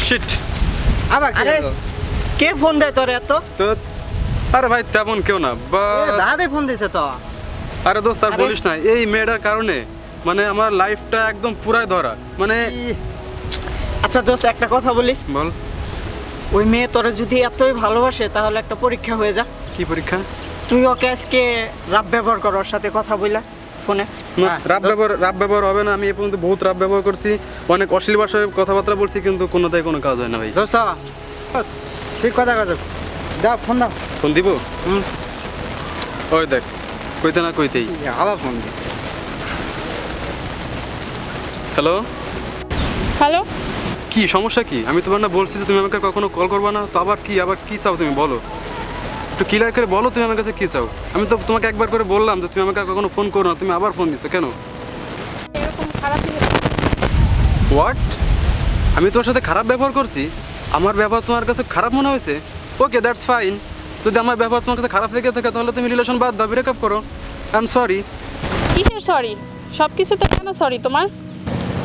Sheet আবার আরে কে phone দেয় তোর এত? তো আরে ভাই তেমন কেউ না বা এ, ভাবে ফোন দিছে তো। আরে দোস্ত আর। বলিস না এই মেয়েটার কারণে মানে আমার লাইফটা একদম পুরাই ধরা মানে ই- আচ্ছা দোস্ত একটা কথা বলি। বল। ওই মেয়ে তোরা যদি এতই ভালোবাসে তাহলে একটা পরীক্ষা হয়ে যা। কি পরীক্ষা? তুই ওকে আজকে রাব ব্যবহার কর ওর সাথে কথা বইলা। ফোনে। না হ্যাঁ, রাব ব্যবহার রাব ব্যবহার হবে না আমি এ পর্যন্ত বহুত রাব ব্যবহার করছি। অনেক অশ্লীল ভাষায় কথাবার্তা বলছি কিন্তু কোনোটাই কোনো কাজ হয় না ভাই। দোস্ত ঠিক কথা ফোন দাও। ফোন দিব? হুম। ওই দেখ কইতে না কইতেই। আবার ফোন দি। হ্যালো? হ্যালো? কি সমস্যা কি? আমি তোমার না বলছি যে তুমি আমাকে কখনো কল করবা না তো আবার কি আবার কি চাও তুমি বলো? একটু ক্লিয়ার করে বলো তুমি আমার কাছে কি চাও। আমি তো তোমাকে একবার করে বললাম যে তুমি আমাকে কখনো ফোন করো না তুমি আবার ফোন দিছো কেন? হোয়াট আমি তোমার সাথে খারাপ ব্যবহার করছি? আমার ব্যবহার তোমার কাছে খারাপ মনে হয়েছে? ওকে দ্যাটস ফাইন যদি আমার ব্যবহার তোমার কাছে খারাপ লেগে থাকে তাহলে তুমি রিলেশন বাদ দাও ব্রেকআপ করো। আই এম সরি কিসের সরি সব কিছুতে কেন সরি তোমার?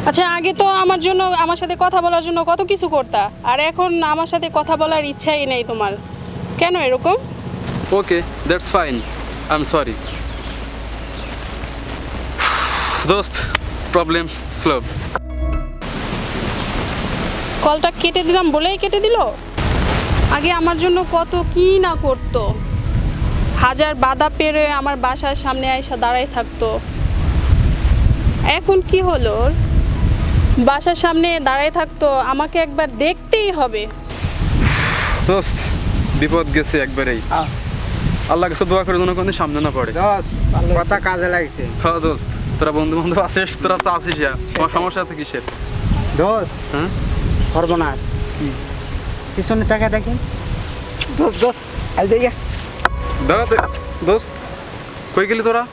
আচ্ছা আগে তো আমার জন্য আমার সাথে কথা বলার জন্য কত কিছু করতা আর এখন আমার সাথে কথা বলার ইচ্ছাই নেই তোমার। কেন এরকম? Okay that's fine I am sorry দোস্ত প্রবলেম স্লভ কলটা কেটে দিলাম বলেই কেটে দিল? আগে আমার জন্য কত কি না করতো। হাজার বাধা পেরে আমার বাসার সামনে আইসা দাঁড়াই থাকতো। এখন কি হলো? বাসার সামনে দাঁড়াই থাকতো আমাকে একবার দেখতেই হবে। দোস্ত বিপদ গেছে একবারেই। আল্লাহ কাছে দোয়া করে কোনো সামনে না পড়ে। কথা কাজে লাগছে। হ্যাঁ দোস্ত তোরা বন্ধু বান্ধব আসিস তোরা তো আসিস তোমার সমস্যা আছে কিসের? দোস্ত হ্যাঁ? সর্বনাশ। পিছনে টাকা দেখি। দোস্ত দোস্ত আই দেখে দোস্ত কই গেলি তোরা?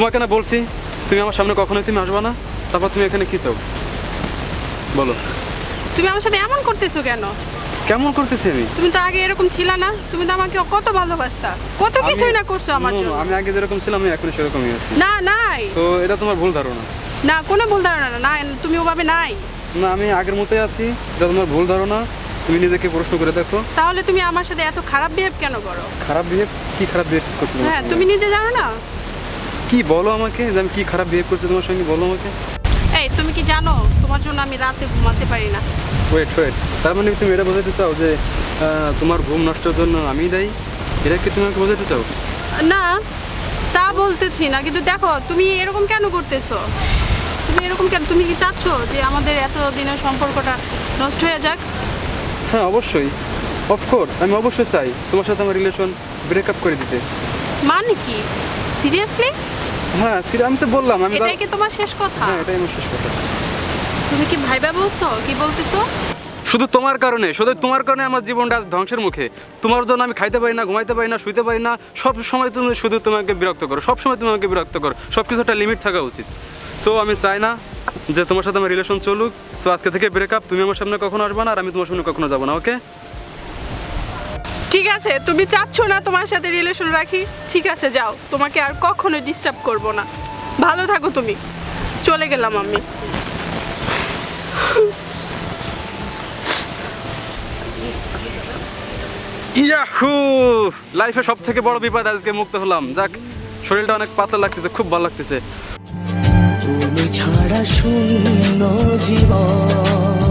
তোমাকে না বলছি তুমি আমার সামনে কখনোই তুমি আসবে না। তারপর তুমি এখানে কি চাও? বলো। তুমি আমার সাথে এমন করতেছো কেন? কেমন করতেছি আমি? তুমি তো আগে এরকম ছিল না তুমি তো আমাকে কত ভালোবাসতা। কত কিছুই না করছ আমার জন্য। আমি আগে যেরকম ছিলাম আমি এখন সেরকমই আছি। না নাই। তো এটা তোমার ভুল ধারণা। না কোনো ভুল ধারণা না। তুমি ওভাবে নাই। না আমি আগের মতোই আছি এটা তোমার ভুল ধারণা। তুমি নিজেকে প্রশ্ন করে দেখো। তাহলে তুমি আমার সাথে এত খারাপ বিহেভ কেন করো? খারাপ বিহেভ কি খারাপ বিহেভ করছ হ্যাঁ তুমি নিজে জানো না? কি বলো আমাকে? যে আমি কি খারাপ বিহেভ করছি তোমার সঙ্গে বলো আমাকে। এই তুমি কি জানো তোমার জন্য আমি রাতে ঘুমাতে পারি না। ওয়েট ওয়েট তার মানে তুমি এটা বোঝাতে চাও যে তোমার ঘুম নষ্টের জন্য আমি দায়ী? এটা কি তুমি আমাকে বোঝাতে চাও? না তা বলতেছি না কিন্তু দেখো তুমি এরকম কেন করতেছো? তুমি এরকম কেন তুমি কি চাচ্ছ যে আমাদের এত দিনের সম্পর্কটা নষ্ট হয়ে যাক? হ্যাঁ অবশ্যই। অফকোর্স আমি অবশ্যই চাই তোমার সাথে আমার রিলেশন ব্রেকআপ করে দিতে। মানে কি? সিরিয়াসলি হ্যাঁ সেটা আমি তো বললাম আমি এটাই কি তোমার শেষ কথা? হ্যাঁ এটাই আমার শেষ কথা। তুমি কি ভাইবা বলছো? কি বলতেছো শুধু তোমার কারণে শুধু তোমার কারণে আমার জীবনটা আজ ধ্বংসের মুখে। তোমার জন্য আমি খাইতে পারি না ঘুমাইতে পারি না শুইতে পারি না সব সময় তুমি শুধু তোমাকে বিরক্ত করো সব সময় তুমি আমাকে বিরক্ত করো। সব কিছু একটা লিমিট থাকা উচিত। সো আমি চাই না যে তোমার সাথে আমার রিলেশন চলুক। সো আজকে থেকে ব্রেকআপ তুমি আমার সামনে কখনো আসবে না আর আমি তোমার সামনে কখনো যাব না ওকে ঠিক আছে তুমি চাচ্ছ না তোমার সাথে রিলেশন রাখি? ঠিক আছে যাও। তোমাকে আর কখনো ডিস্টার্ব করব না। ভালো থাকো তুমি। চলে গেলাম আমি। ইয়াহু! লাইফে সব থেকে বড় বিপদ আজকে মুক্ত হলাম। যাক শরীরটা অনেক পাতলা লাগতেছে খুব ভালো লাগতেছে। তুমি ছাড়া শূন্য জীবন।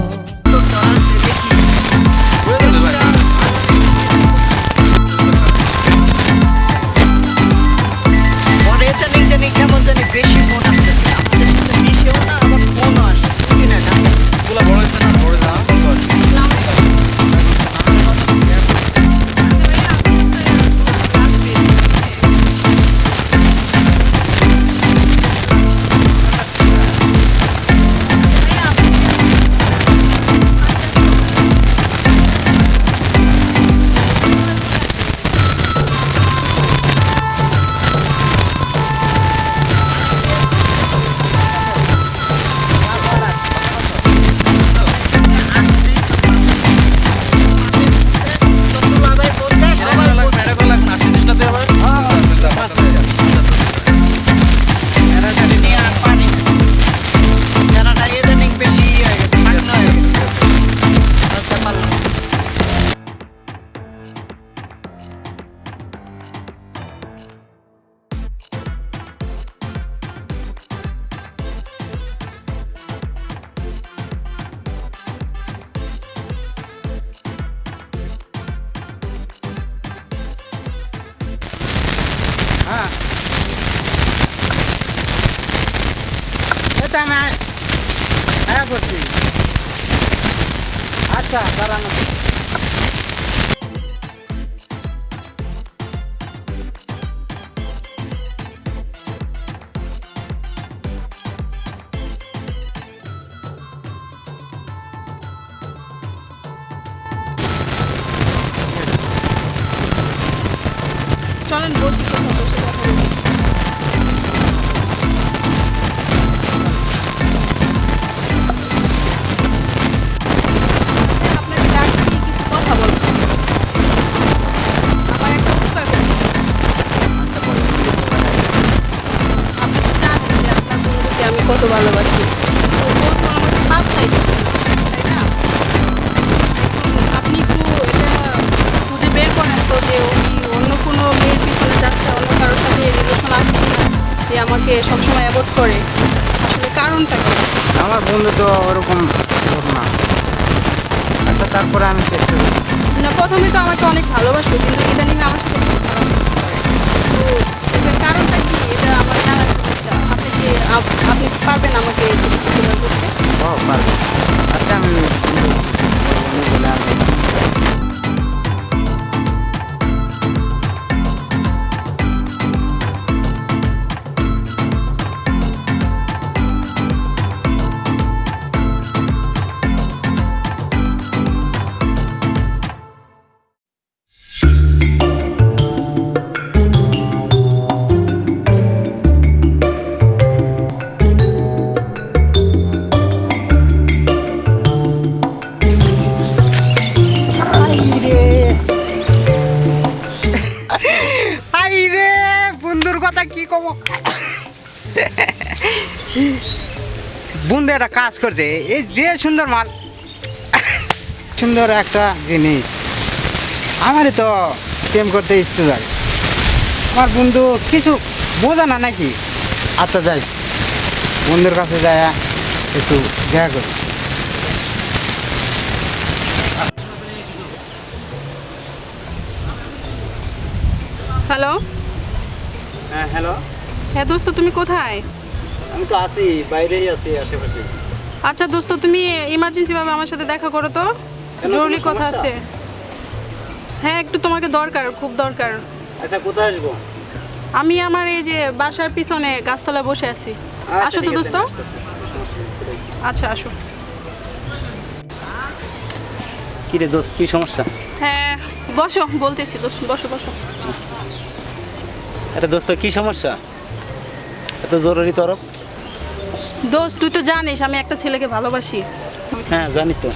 আচ্ছা দাঁড়ান চলেন বসি কোথাও বসে কথা বলি। আপনাকে তারপরে আমি চেষ্টা করি না প্রথমে তো আমাকে অনেক ভালোবাসতো কিন্তু ইদানিং আমার সাথে কারণটা কি? এটা আমার জানার ইচ্ছা আপনি কি আপ- আপনি পারবেন আমাকে করতে? ও আচ্ছা আমি একটা কাজ করছে এই যে সুন্দর মাল সুন্দর একটা জিনিস। আমারই তো প্রেম করতে ইচ্ছে যায় আমার বন্ধু কিছু বোঝা না নাকি? আচ্ছা যাই। বন্ধুর কাছে যায় একটু দেখা করি। হ্যালো? হ্যাঁ হ্যালো? হ্যাঁ দোস্ত তুমি কোথায়? আমি তো আছি বাইরেই আছি আশেপাশে আচ্ছা দোস্ত তুমি ইমার্জেন্সি ভাবে আমার সাথে দেখা করো তো। জরুরি কথা আছে। হ্যাঁ একটু তোমাকে দরকার খুব দরকার। আচ্ছা কোথায় আসব? আমি আমার এই যে বাসার পিছনে গাছতলায় বসে আছি। আচ্ছা, আসো তো দোস্ত। আচ্ছা আসো। কি রে দোস্ত কি সমস্যা? হ্যাঁ বসো বলতেছি দোস্ত বসো বসো। আরে দোস্ত কি সমস্যা? এত জরুরি তরফ? দোস্ত তুই তো জানিস আমি একটা ছেলেকে ভালোবাসি। হ্যাঁ জানি তো।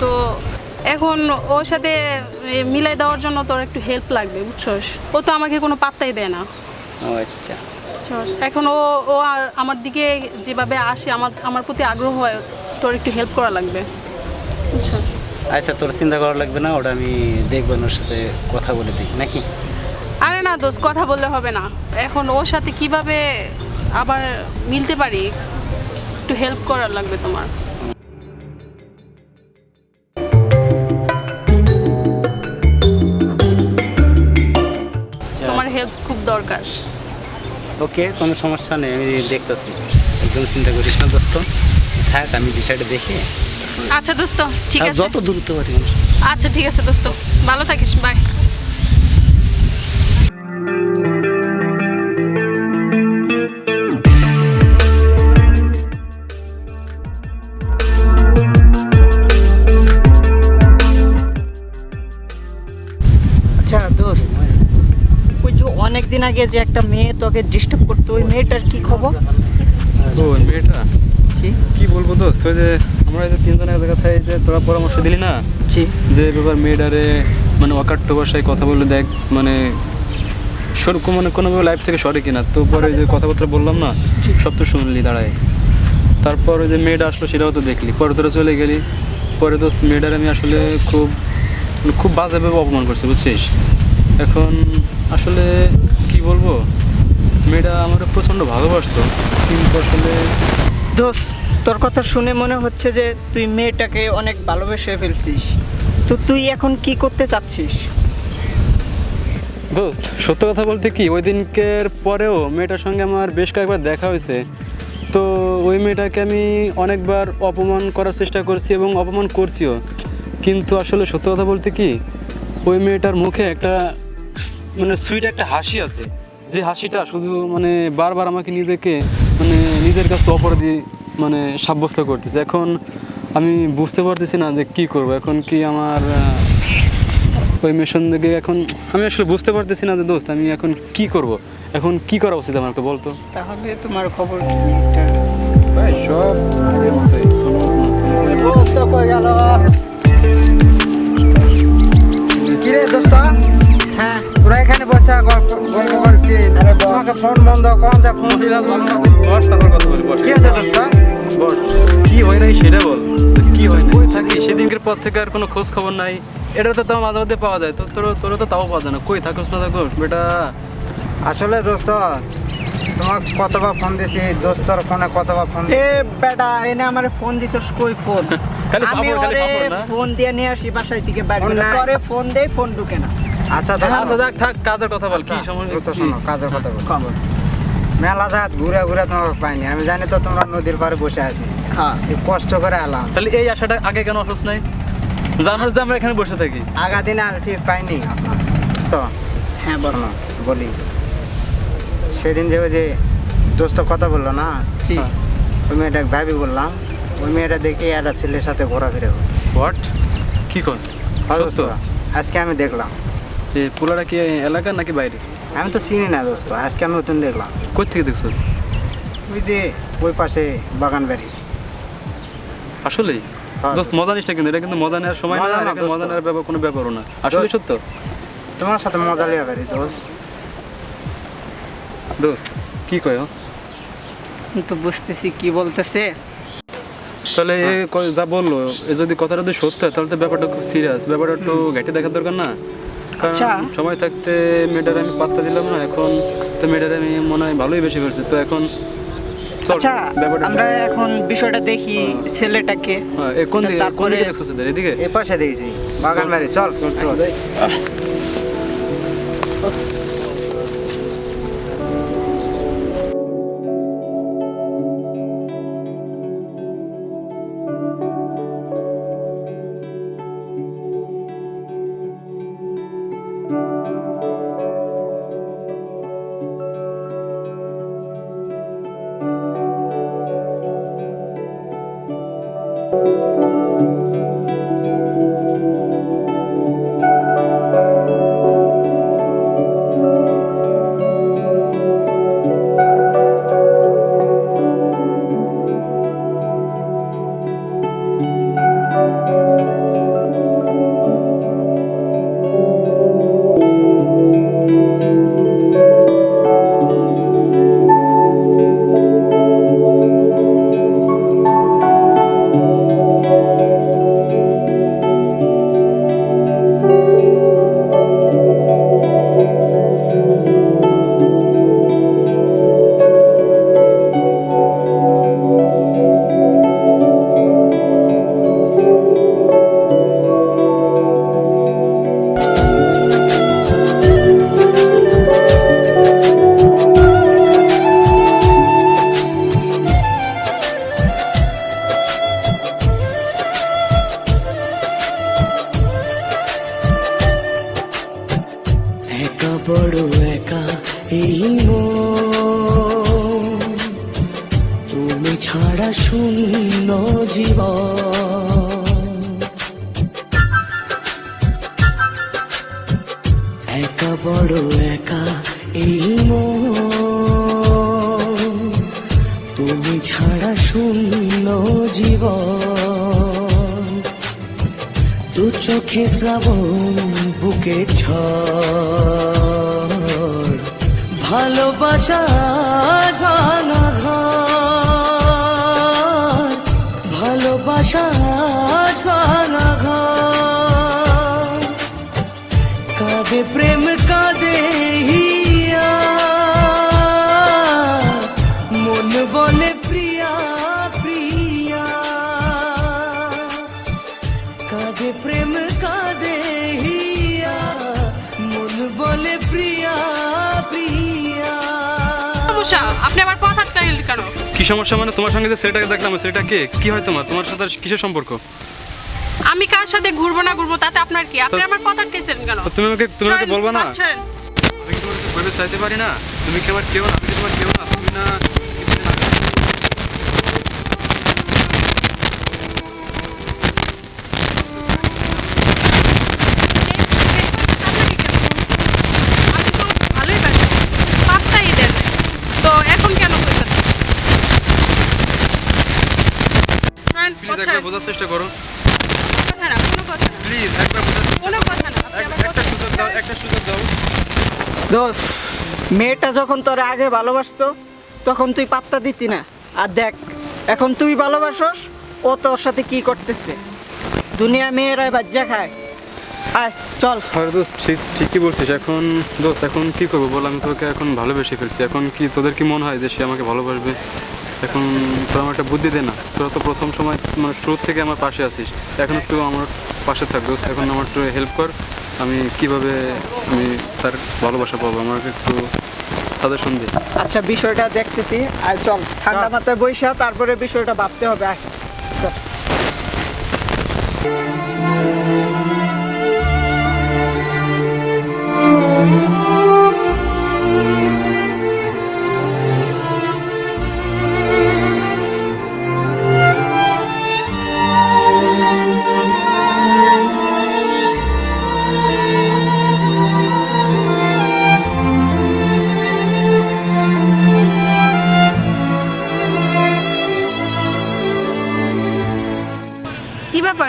তো এখন ওর সাথে মিলাই দেওয়ার জন্য তোর একটু হেল্প লাগবে বুঝছস? ও তো আমাকে কোনো পাত্তাই দেয় না। ও আচ্ছা। এখন ও ও আমার দিকে যেভাবে আসে আমার আমার প্রতি আগ্রহ হয় তোর একটু হেল্প করা লাগবে। বুঝছস? আচ্ছা তোর চিন্তা করা লাগবে না ওটা আমি দেখব ওর সাথে কথা বলে দিই নাকি? আরে না দোস্ত কথা বললে হবে না। এখন ওর সাথে কীভাবে আবার মিলতে পারি একটু হেল্প করার লাগবে তোমার। তোমার হেল্প খুব দরকার। ওকে কোনো সমস্যা নেই আমি দেখতেছি। একদম চিন্তা করিস না দোস্ত। থাক আমি বিষয়টা দেখে। আচ্ছা দোস্ত ঠিক আছে। যত দ্রুত পারি আচ্ছা ঠিক আছে দোস্ত। ভালো থাকিস বাই যে অনেক দিন আগে যে একটা মেয়ে তোকে ডিস্টার্ব করতো ওই মেয়েটার কি খবর? মেয়েটা? কি বলব দোস্ত ওই যে আমরা এই যে তিনজনের জায়গা এই যে তোরা পরামর্শ দিলি না? জি। যে ব্যাপার মেয়েটারে মানে অকাট্য ভাষায় কথা বলে দেখ মানে সর মানে কোনোভাবে লাইফ থেকে সরে কিনা। তো পরে যে কথাবার্তা বললাম না সব তো শুনলি দাঁড়ায়। তারপর ওই যে মেয়েটা আসলো সেটাও তো দেখলি। পরে তোরা চলে গেলি। পরে তো মেয়েটার আমি আসলে খুব মানে খুব বাজেভাবে অপমান করছি বুঝছিস? এখন আসলে কি বলব? মেয়েটা আমার প্রচণ্ড ভালোবাসত। কিন্তু আসলে দোস্ত তোর কথা শুনে মনে হচ্ছে যে তুই মেয়েটাকে অনেক ভালোবেসে ফেলছিস। তো তুই এখন কি করতে চাচ্ছিস? দোস্ত সত্য কথা বলতে কি ওই দিনকের পরেও মেয়েটার সঙ্গে আমার বেশ কয়েকবার দেখা হয়েছে। তো ওই মেয়েটাকে আমি অনেকবার অপমান করার চেষ্টা করছি এবং অপমান করছিও। কিন্তু আসলে সত্য কথা বলতে কি ওই মেয়েটার মুখে একটা মানে সুইট একটা হাসি আছে। যে হাসিটা শুধু মানে বারবার আমাকে নিজেকে মানে নিজের কাছে অপরাধী মানে সাব্যস্ত করতেছে। এখন আমি বুঝতে পারতেছি না যে কি করব। এখন কি আমার ওই মেশন থেকে এখন আমি আসলে বুঝতে পারতেছি না যে দোস্ত আমি এখন কি করব? এখন কি করা উচিত আমার একটু বলতো? তাহলে তোমার খবর কি? এটা? ভাই সব আগের মতোই। দোস্ত কই গেল। কিরে দোস্ত? তোরা এখানে বসে গল্প করছিস। তোমাকে ফোন বন্ধ কখন যা ফোন বস তারপর কথা বলি বস কি আছে দোস্ত? বস কি হয় নাই সেটা বল। কি হয় নাই? থাকি সেদিনকের পর থেকে আর কোনো খোঁজ খবর নাই। এটা তো তাও মাঝে মধ্যে পাওয়া যায়। তো তোর তোর তো তাও পাওয়া যায় না। কই থাকোস না থাকোস বেটা। আসলে দোস্ত তোমার কতবার ফোন দিছি দোস্তর ফোনে কতবার ফোন এ বেটা এনে আমার ফোন দিছস কই ফোন? খালি আমি ওরে ফোন দিয়ে নিয়ে আসি বাসায় থেকে বাইরে করে। পরে ফোন দেই ফোন ঢুকে না। আচ্ছা আচ্ছা যাক থাক কাজের কথা বল কি সমস্যা দোস্ত শোনো কাজের কথা বল। মেলা জাত ঘুরে ঘুরে তোমাকে পাইনি। আমি জানি তো তোমরা নদীর পাড়ে বসে আছি। হ্যাঁ কষ্ট করে এলাম। তাহলে এই আশাটা আগে কেন অসুস নাই? জানোস যে আমরা এখানে বসে থাকি। আগা দিনে আলছি পাইনি। তো হ্যাঁ বল। বলি। সেদিন যে ওই যে দোস্ত কথা বলল না। ওই মেয়েটাকে ভাবি বললাম ওই মেয়েটা দেখে একটা ছেলের সাথে ঘোরাফেরা। হোয়াট কি কস? হয়? আজকে আমি দেখলাম। এ পুরাটা কি এলাকা নাকি বাইরে? আমি তো চিনি না দোস্ত আজকে আমি নতুন দেখলাম। কই থেকে দেখছস? ওই যে ওই পাশে বাগান বাড়ি। আসলেই? হ্যাঁ। দোস্ত মজা নিস কিন্তু এটা কিন্তু মজা নেওয়ার সময় না মজা এটা মজা নেওয়ার ব্যাপার কোনো ব্যাপারও না। আসলে সত্য? তোমার সাথে মজা লিয়া পারি দোস্ত। দোস্ত কি কয় তো বুঝতেছি কি বলতেছে। তাহলে এ যা বলল এ যদি কথাটা যদি সত্য হয় তাহলে তো ব্যাপারটা খুব সিরিয়াস ব্যাপারটা একটু ঘেটে দেখার দরকার না? কারণ আচ্ছা। সময় থাকতে মেয়েটার আমি পাত্তা দিলাম না এখন তো মেয়েটার আমি মনে হয় ভালোই বেশি করছি তো এখন চল, আচ্ছা ব্যাপারটা আমরা এখন বিষয়টা দেখি ছেলেটাকে। হ্যাঁ, এ কোন দিকে কোন দিকে দেখছ এদিকে? এই পাশে দেখেছি বাগান বাড়ি চল চল। একা বড় একা এই তুমি ছাড়া শূন্য জীবন। দু চোখে শ্রাবণ বুকে ছ ভালোবাসা কি সমস্যা? মানে তোমার সঙ্গে যে ছেলেটাকে দেখলাম সেটা ছেলেটা কে? কি হয় তোমার? তোমার সাথে আর কিসের সম্পর্ক? আমি কার সাথে ঘুরবো না ঘুরবো তাতে আপনার কি? আপনি আমার কথা কেছেন কেন? তো তুমি আমাকে তুমি আমাকে বলবা না? আমি কি বলতে চাইতে পারি না? তুমি কি আমার কেউ না? আমি কি তোমার কেউ না? তুমি না বোঝার চেষ্টা করো কথা না কোনো কথা প্লিজ একবার একটা সুযোগ দাও একটা সুযোগ দাও। দোষ মেয়েটা যখন তোর আগে ভালোবাসতো তখন তুই পাত্তা দিতি না। আর দেখ এখন তুই ভালোবাসস ও তোর সাথে কি করতেছে। দুনিয়া মেয়েরাই বাজ্যা খায়। আয় চল। আরে দোস্ত ঠিক ঠিকই বলছিস। এখন দোস্ত এখন কি করব বল? আমি তোকে এখন ভালোবেসে ফেলছি। এখন কি তোদের কি মনে হয় যে সে আমাকে ভালোবাসবে? এখন তো আমার একটা বুদ্ধি দে না। তোরা তো প্রথম সময় মানে শুরু থেকে আমার পাশে আছিস। এখন একটু আমার পাশে থাকবে। এখন আমার একটু হেল্প কর। আমি কীভাবে আমি তার ভালোবাসা পাবো আমাকে একটু সাজেশন দে। আচ্ছা বিষয়টা দেখতেছি। আর চল ঠান্ডা মাথায় বৈশা তারপরে বিষয়টা ভাবতে হবে। আয়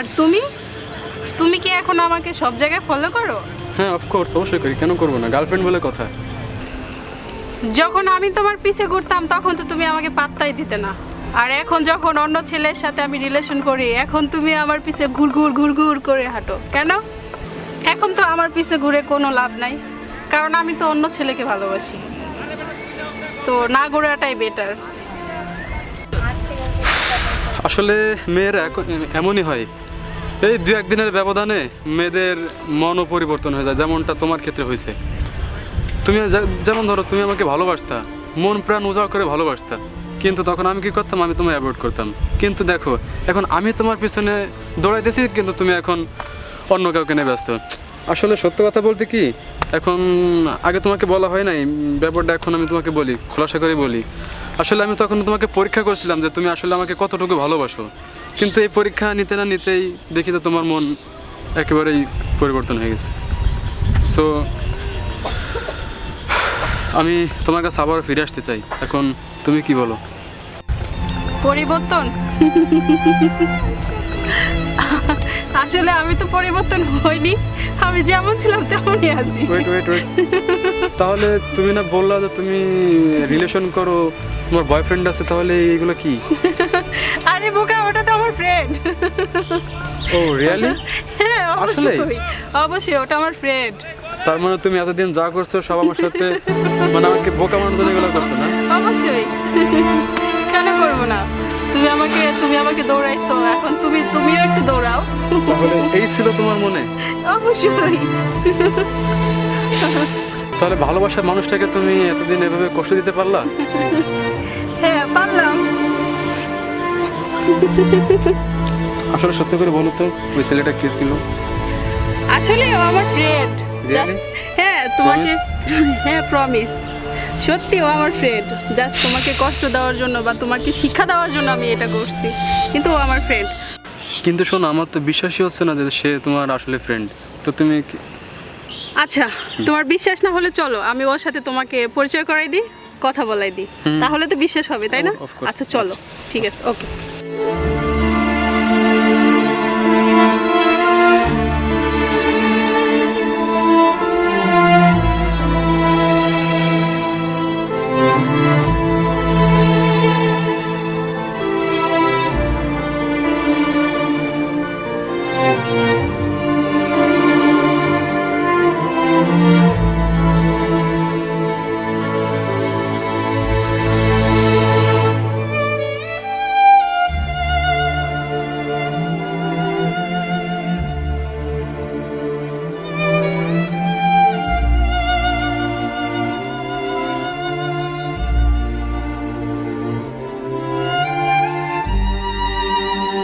ব্যাপার তুমি? তুমি কি এখন আমাকে সব জায়গায় ফলো করো? হ্যাঁ অফকোর্স অবশ্যই করি। কেন করব না? গার্লফ্রেন্ড বলে কথা। যখন আমি তোমার পিছে ঘুরতাম তখন তো তুমি আমাকে পাত্তাই দিতে না। আর এখন যখন অন্য ছেলের সাথে আমি রিলেশন করি এখন তুমি আমার পিছে ঘুর ঘুর ঘুর ঘুর করে হাঁটো। কেন? এখন তো আমার পিছে ঘুরে কোনো লাভ নাই। কারণ আমি তো অন্য ছেলেকে ভালোবাসি। তো না ঘোরাটাই বেটার আসলে মেয়েরা এখন এমনই হয়। এই দু একদিনের ব্যবধানে মেয়েদের মনও পরিবর্তন হয়ে যায়, যেমনটা তোমার ক্ষেত্রে হয়েছে। তুমি যেমন ধরো, তুমি আমাকে ভালোবাসতা, মন প্রাণ উজাড় করে ভালোবাসতা, কিন্তু তখন আমি কি করতাম? আমি তোমায় অ্যাভয়েড করতাম। কিন্তু দেখো, এখন আমি তোমার পিছনে দৌড়াইতেছি, কিন্তু তুমি এখন অন্য কাউকে নিয়ে ব্যস্ত। আসলে সত্য কথা বলতে কি, এখন আগে তোমাকে বলা হয় নাই, ব্যাপারটা এখন আমি তোমাকে বলি, খোলাসা করে বলি। আসলে আমি তখন তোমাকে পরীক্ষা করছিলাম যে তুমি আসলে আমাকে কতটুকু ভালোবাসো। কিন্তু এই পরীক্ষা নিতে না নিতেই দেখি তো তোমার মন একেবারেই পরিবর্তন হয়ে গেছে। সো আমি তোমার কাছে আবার ফিরে আসতে চাই। এখন তুমি কি বলো? পরিবর্তন? আসলে আমি তো পরিবর্তন হইনি। আমি যেমন ছিলাম তেমনই আছি। ওয়েট ওয়েট ওয়েট তাহলে তুমি না বললা যে তুমি রিলেশন করো তোমার বয়ফ্রেন্ড আছে তাহলে এইগুলো কি? আরে বোকা আমার ফ্রেন্ড ও রিয়ালি হ্যাঁ? অবশ্যই অবশ্যই ওটা আমার ফ্রেন্ড তার মানে তুমি এতদিন যা করছ সব আমার সাথে মানে আমাকে বোকা মানার এগুলো করছ না? অবশ্যই। কেন করব না? তুমি আমাকে তুমি আমাকে দৌড়াইছো এখন তুমি তুমিও একটু দৌড়াও। তাহলে এই ছিল তোমার মনে? অবশ্যই। তাহলে ভালোবাসার মানুষটাকে তুমি এতদিন এভাবে কষ্ট দিতে পারলা? হ্যাঁ পারলাম। আসলে সত্যি করে বলো তো ওই ছেলেটা কে ছিল? আসলে ও আমার ফ্রেন্ড হ্যাঁ তোমাকে হ্যাঁ প্রমিস সত্যি ও আমার ফ্রেন্ড জাস্ট তোমাকে কষ্ট দেওয়ার জন্য বা তোমাকে শিক্ষা দেওয়ার জন্য আমি এটা করছি। কিন্তু ও আমার ফ্রেন্ড কিন্তু শোনো আমার তো বিশ্বাসই হচ্ছে না যে সে তোমার আসলে ফ্রেন্ড তো তুমি আচ্ছা তোমার বিশ্বাস না হলে চলো আমি ওর সাথে তোমাকে পরিচয় করাই দিই কথা বলাই দিই। তাহলে তো বিশ্বাস হবে তাই না? আচ্ছা চলো। ঠিক আছে ওকে Thank you.